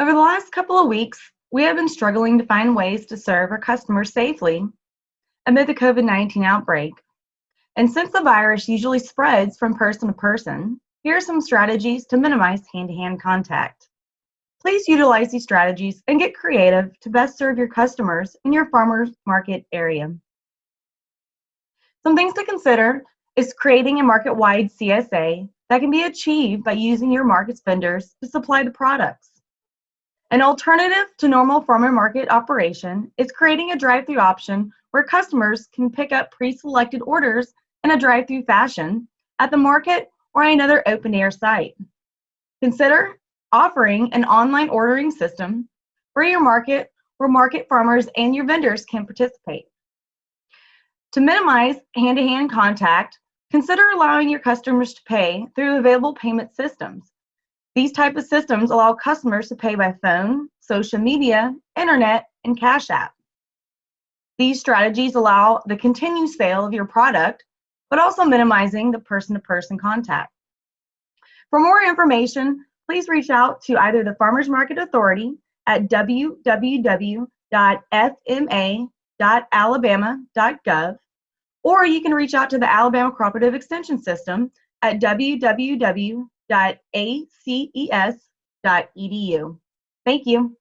Over the last couple of weeks, we have been struggling to find ways to serve our customers safely amid the COVID 19 outbreak. And since the virus usually spreads from person to person, here are some strategies to minimize hand to hand contact. Please utilize these strategies and get creative to best serve your customers in your farmers market area. Some things to consider is creating a market wide CSA that can be achieved by using your market's vendors to supply the products. An alternative to normal farmer market operation is creating a drive through option where customers can pick up pre selected orders in a drive through fashion at the market or another open air site. Consider offering an online ordering system for your market where market farmers and your vendors can participate. To minimize hand to hand contact, consider allowing your customers to pay through available payment systems. These type of systems allow customers to pay by phone, social media, internet, and Cash App. These strategies allow the continued sale of your product, but also minimizing the person to person contact. For more information, please reach out to either the Farmers Market Authority at www.fma.alabama.gov, or you can reach out to the Alabama Cooperative Extension System at www.aces.edu. Thank you.